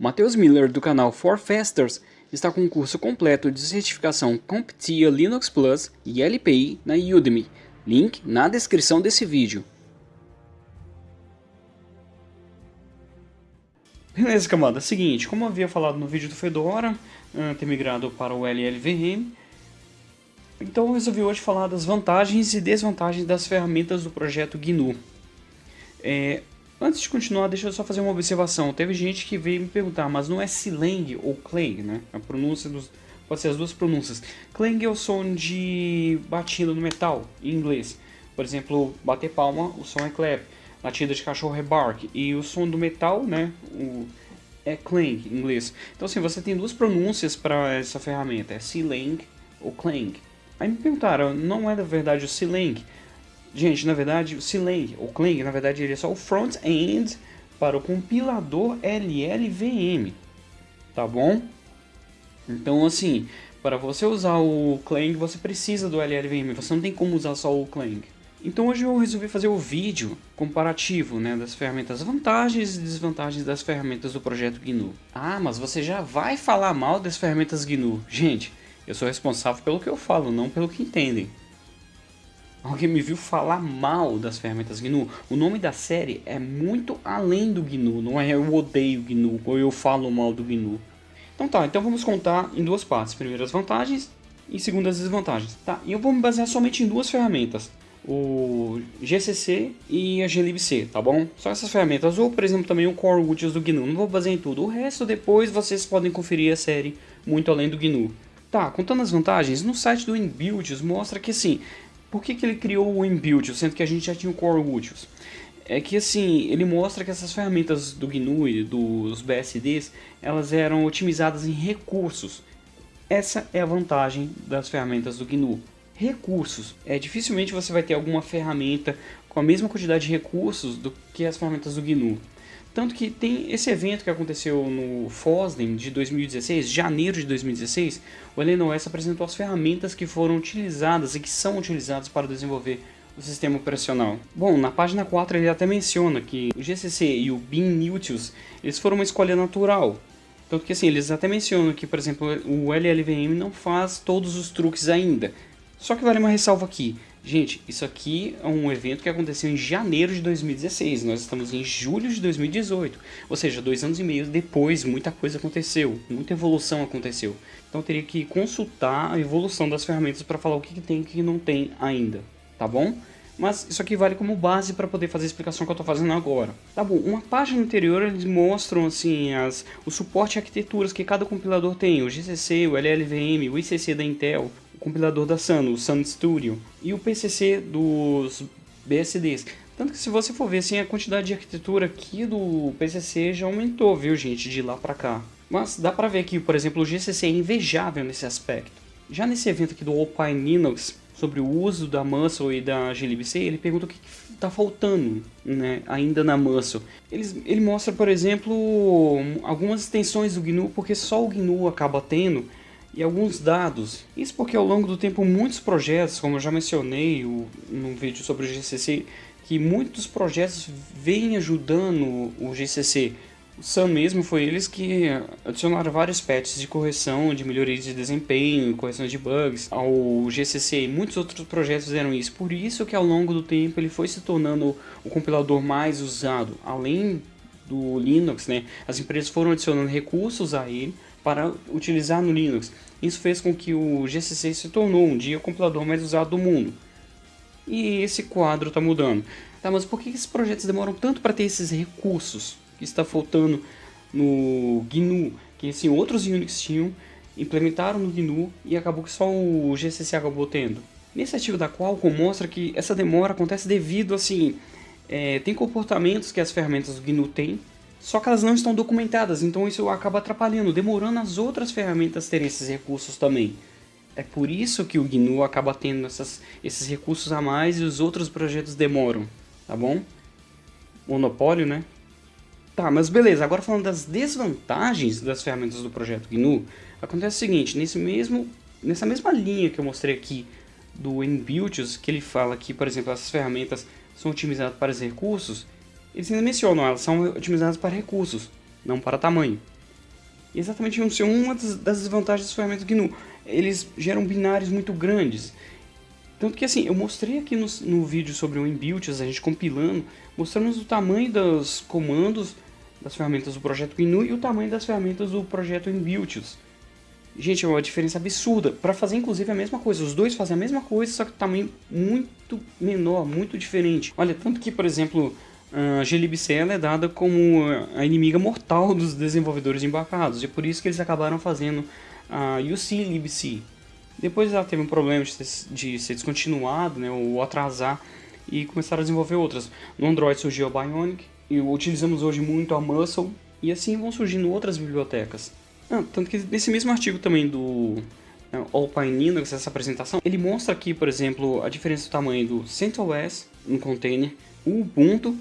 Matheus Miller do canal For Fasters está com um curso completo de certificação CompTIA Linux Plus e LPI na Udemy. Link na descrição desse vídeo. Beleza, camada. Seguinte, como havia falado no vídeo do Fedora, uh, ter migrado para o LLVM, então eu resolvi hoje falar das vantagens e desvantagens das ferramentas do projeto GNU. É, Antes de continuar, deixa eu só fazer uma observação. Teve gente que veio me perguntar, mas não é Silang ou Clang, né? A pronúncia dos... pode ser as duas pronúncias. Clang é o som de batida no metal, em inglês. Por exemplo, bater palma, o som é clap. Batida de cachorro é bark. E o som do metal, né? O... É clang, em inglês. Então assim, você tem duas pronúncias para essa ferramenta. É Silang ou Clang. Aí me perguntaram, não é da verdade o Silang? Gente, na verdade, o Clang, o Clang, na verdade, ele é só o front-end para o compilador LLVM, tá bom? Então, assim, para você usar o Clang, você precisa do LLVM, você não tem como usar só o Clang. Então hoje eu resolvi fazer o vídeo comparativo né, das ferramentas vantagens e desvantagens das ferramentas do projeto GNU. Ah, mas você já vai falar mal das ferramentas GNU. Gente, eu sou responsável pelo que eu falo, não pelo que entendem. Alguém me viu falar mal das ferramentas GNU. O nome da série é muito além do GNU, não é eu odeio GNU ou eu falo mal do GNU. Então tá, então vamos contar em duas partes. Primeiro as vantagens e segundo as desvantagens. Tá, e eu vou me basear somente em duas ferramentas. O GCC e a glibc, tá bom? Só essas ferramentas, ou por exemplo também o Core Utils do GNU, não vou basear em tudo. O resto depois vocês podem conferir a série muito além do GNU. Tá, contando as vantagens, no site do InBuilds mostra que assim, por que, que ele criou o Inbuilt, sendo que a gente já tinha o Core Utils? É que assim, ele mostra que essas ferramentas do GNU e dos BSDs, elas eram otimizadas em recursos. Essa é a vantagem das ferramentas do GNU. Recursos. É, dificilmente você vai ter alguma ferramenta com a mesma quantidade de recursos do que as ferramentas do GNU. Tanto que tem esse evento que aconteceu no FOSDEM de 2016, janeiro de 2016, o LNOS apresentou as ferramentas que foram utilizadas e que são utilizadas para desenvolver o sistema operacional. Bom, na página 4 ele até menciona que o GCC e o BeanUtils eles foram uma escolha natural. Tanto que assim, eles até mencionam que, por exemplo, o LLVM não faz todos os truques ainda. Só que vale uma ressalva aqui, Gente, isso aqui é um evento que aconteceu em janeiro de 2016, nós estamos em julho de 2018, ou seja, dois anos e meio depois muita coisa aconteceu, muita evolução aconteceu. Então teria que consultar a evolução das ferramentas para falar o que, tem e o que não tem ainda, tá bom? Mas isso aqui vale como base para poder fazer a explicação que eu estou fazendo agora. Tá bom, uma página anterior eles mostram assim as, o suporte a arquiteturas que cada compilador tem, o GCC, o LLVM, o ICC da Intel, compilador da Sun, o Sun Studio, e o PCC dos BSDs. Tanto que se você for ver assim, a quantidade de arquitetura aqui do PCC já aumentou, viu gente, de lá pra cá. Mas dá pra ver que, por exemplo, o GCC é invejável nesse aspecto. Já nesse evento aqui do Alpine Linux, sobre o uso da Muscle e da glibc, ele pergunta o que está faltando né, ainda na Muscle. Ele, ele mostra, por exemplo, algumas extensões do GNU, porque só o GNU acaba tendo, e alguns dados. Isso porque ao longo do tempo muitos projetos, como eu já mencionei o, no vídeo sobre o GCC, que muitos projetos vêm ajudando o GCC. O Sun mesmo foi eles que adicionaram vários patches de correção, de melhoria de desempenho, correção de bugs ao GCC. Muitos outros projetos fizeram isso. Por isso que ao longo do tempo ele foi se tornando o compilador mais usado. Além do Linux, né, as empresas foram adicionando recursos a ele para utilizar no Linux. Isso fez com que o GCC se tornou um dia o compilador mais usado do mundo. E esse quadro está mudando. Tá, mas por que esses projetos demoram tanto para ter esses recursos que está faltando no GNU? Que assim, outros Unix tinham, implementaram no GNU e acabou que só o GCC acabou tendo. Nesse artigo da Qualcomm mostra que essa demora acontece devido assim, é, tem comportamentos que as ferramentas do GNU têm só que elas não estão documentadas, então isso acaba atrapalhando, demorando as outras ferramentas terem esses recursos também. É por isso que o GNU acaba tendo essas, esses recursos a mais e os outros projetos demoram, tá bom? Monopólio, né? Tá, mas beleza, agora falando das desvantagens das ferramentas do projeto GNU, acontece o seguinte, nesse mesmo, nessa mesma linha que eu mostrei aqui do Inbuilts, que ele fala que, por exemplo, essas ferramentas são otimizadas para os recursos, eles ainda mencionam, elas são otimizadas para recursos, não para tamanho. exatamente não ser uma das, desvantagens das ferramentas GNU. Eles geram binários muito grandes. Tanto que assim, eu mostrei aqui no, no vídeo sobre o inbuilts, a gente compilando, mostramos o tamanho dos comandos das ferramentas do projeto GNU e o tamanho das ferramentas do projeto inbuilts. Gente, é uma diferença absurda. Para fazer, inclusive, a mesma coisa. Os dois fazem a mesma coisa, só que tamanho muito menor, muito diferente. Olha, tanto que, por exemplo, a glibc é dada como a inimiga mortal dos desenvolvedores embarcados. E é por isso que eles acabaram fazendo a UC-libc. Depois ela teve um problema de, de ser descontinuado, né, ou atrasar, e começaram a desenvolver outras. No Android surgiu a Bionic, e utilizamos hoje muito a Muscle, e assim vão surgindo outras bibliotecas. Ah, tanto que nesse mesmo artigo também do né, Alpine Linux, essa apresentação, ele mostra aqui, por exemplo, a diferença do tamanho do CentOS no container, o Ubuntu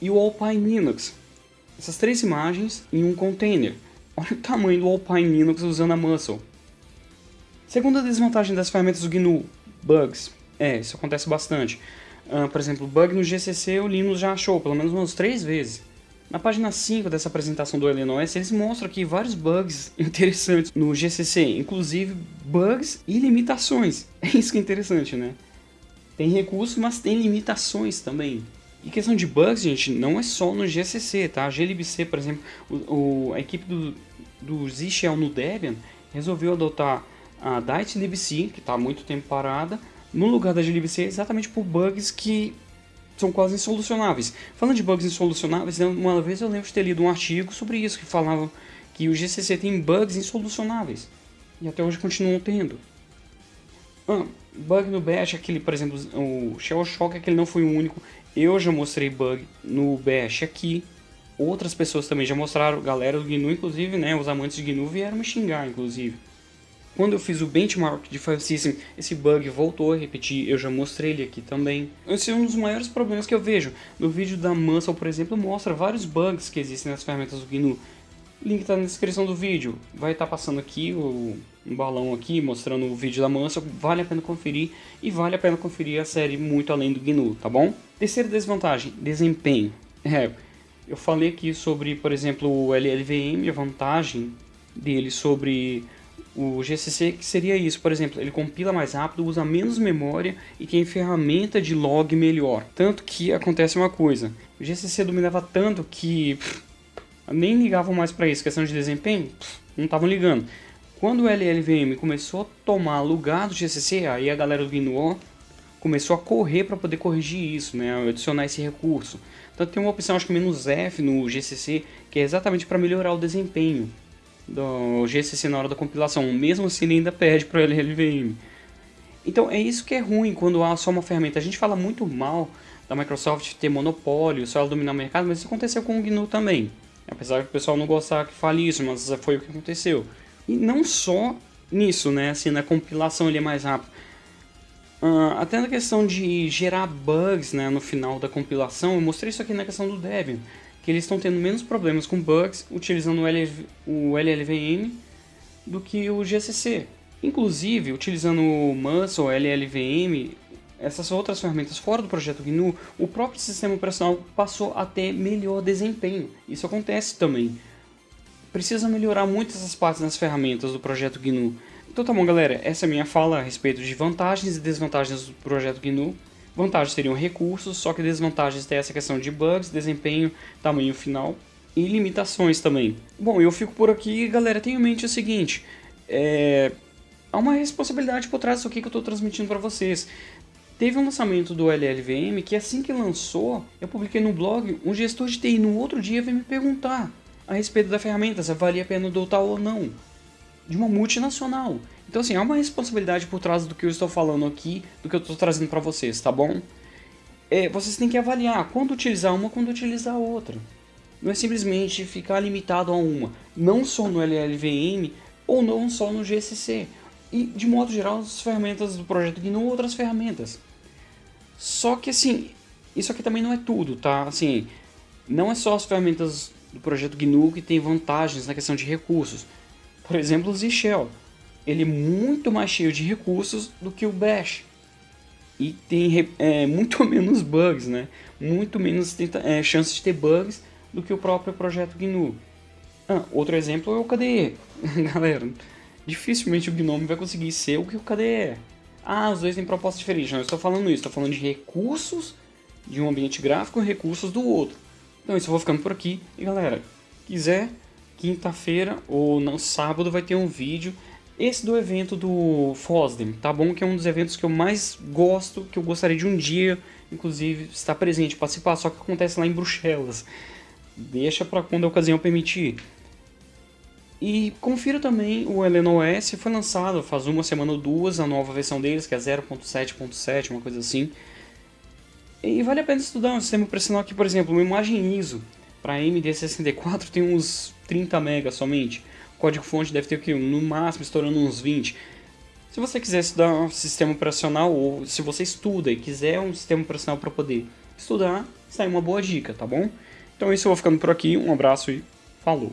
e o Alpine Linux. Essas três imagens em um container. Olha o tamanho do Alpine Linux usando a Muscle. Segunda desvantagem das ferramentas do GNU, bugs. É, isso acontece bastante. Uh, por exemplo, bug no GCC o Linux já achou, pelo menos umas três vezes. Na página 5 dessa apresentação do LNOS, eles mostram aqui vários bugs interessantes no GCC, inclusive bugs e limitações. É isso que é interessante, né? Tem recursos, mas tem limitações também. E questão de bugs, gente, não é só no GCC, tá? A glibc, por exemplo, o, o, a equipe do, do Z-Shell no Debian resolveu adotar a DiteLibc, que está há muito tempo parada, no lugar da glibc exatamente por bugs que são quase insolucionáveis. Falando de bugs insolucionáveis, né, uma vez eu lembro de ter lido um artigo sobre isso, que falava que o GCC tem bugs insolucionáveis. E até hoje continuam tendo. Ah, bug no Bash, aquele, por exemplo, o Shell Shock, aquele não foi o único. Eu já mostrei bug no Bash aqui. Outras pessoas também já mostraram, galera do GNU, inclusive, né, os amantes de GNU vieram me xingar, inclusive. Quando eu fiz o benchmark de File System, esse bug voltou a repetir, eu já mostrei ele aqui também. Esse é um dos maiores problemas que eu vejo. No vídeo da Muscle, por exemplo, mostra vários bugs que existem nas ferramentas do GNU. Link está na descrição do vídeo. Vai estar tá passando aqui o, um balão aqui mostrando o vídeo da Muscle. Vale a pena conferir e vale a pena conferir a série muito além do GNU, tá bom? Terceira desvantagem, desempenho. É, eu falei aqui sobre, por exemplo, o LLVM, a vantagem dele sobre o GCC que seria isso, por exemplo, ele compila mais rápido, usa menos memória e tem ferramenta de log melhor. Tanto que acontece uma coisa, o GCC dominava tanto que pff, nem ligavam mais para isso, questão de desempenho, pff, não estavam ligando. Quando o LLVM começou a tomar lugar do GCC, aí a galera do GNU começou a correr para poder corrigir isso, né, adicionar esse recurso. Então tem uma opção, acho que menos F no GCC, que é exatamente para melhorar o desempenho do GCC na hora da compilação, mesmo assim ele ainda perde para o LLVM. Então é isso que é ruim quando há só uma ferramenta. A gente fala muito mal da Microsoft ter monopólio, só ela dominar o mercado, mas isso aconteceu com o GNU também. Apesar que o pessoal não gostar que fale isso, mas foi o que aconteceu. E não só nisso, né, assim, na compilação ele é mais rápido. Uh, até na questão de gerar bugs né, no final da compilação, eu mostrei isso aqui na questão do Debian que eles estão tendo menos problemas com bugs utilizando o, o LLVM do que o GCC. Inclusive, utilizando o Muscle, LLVM, essas outras ferramentas fora do projeto GNU, o próprio sistema operacional passou a ter melhor desempenho. Isso acontece também. Precisa melhorar muito essas partes nas ferramentas do projeto GNU. Então tá bom galera, essa é a minha fala a respeito de vantagens e desvantagens do projeto GNU. Vantagens seriam recursos, só que desvantagens tem essa questão de bugs, desempenho, tamanho final e limitações também. Bom, eu fico por aqui galera, tenha em mente o seguinte, é... há uma responsabilidade por trás aqui que eu estou transmitindo para vocês. Teve um lançamento do LLVM que assim que lançou, eu publiquei no blog, um gestor de TI no outro dia veio me perguntar a respeito da ferramenta, se valia a pena adotar ou não, de uma multinacional. Então assim, há uma responsabilidade por trás do que eu estou falando aqui, do que eu estou trazendo para vocês, tá bom? É, vocês têm que avaliar quando utilizar uma, quando utilizar a outra. Não é simplesmente ficar limitado a uma, não só no LLVM ou não só no GCC. E de modo geral, as ferramentas do projeto GNU ou outras ferramentas. Só que assim, isso aqui também não é tudo, tá? Assim, não é só as ferramentas do projeto GNU que tem vantagens na questão de recursos. Por exemplo, o Z-Shell ele é muito mais cheio de recursos do que o Bash. E tem é, muito menos bugs, né? Muito menos tenta, é, chances de ter bugs do que o próprio projeto GNU. Ah, outro exemplo é o KDE. Galera, dificilmente o Gnome vai conseguir ser o que o KDE é. Ah, os dois têm propostas diferentes. Não, eu estou falando isso. Estou falando de recursos de um ambiente gráfico e recursos do outro. Então isso eu vou ficando por aqui. E galera, quiser, quinta-feira ou no sábado vai ter um vídeo. Esse do evento do FOSDEM, tá bom? Que é um dos eventos que eu mais gosto, que eu gostaria de um dia, inclusive, estar presente, participar. Só que acontece lá em Bruxelas. Deixa para quando a ocasião permitir. E confira também o OS foi lançado faz uma semana ou duas, a nova versão deles, que é 0.7.7, uma coisa assim. E vale a pena estudar um sistema operacional que, por exemplo, uma imagem ISO para MD64 tem uns 30 MB somente. O código-fonte deve ter no máximo estourando uns 20. Se você quiser estudar um sistema operacional, ou se você estuda e quiser um sistema operacional para poder estudar, aí uma boa dica, tá bom? Então é isso, eu vou ficando por aqui, um abraço e falou!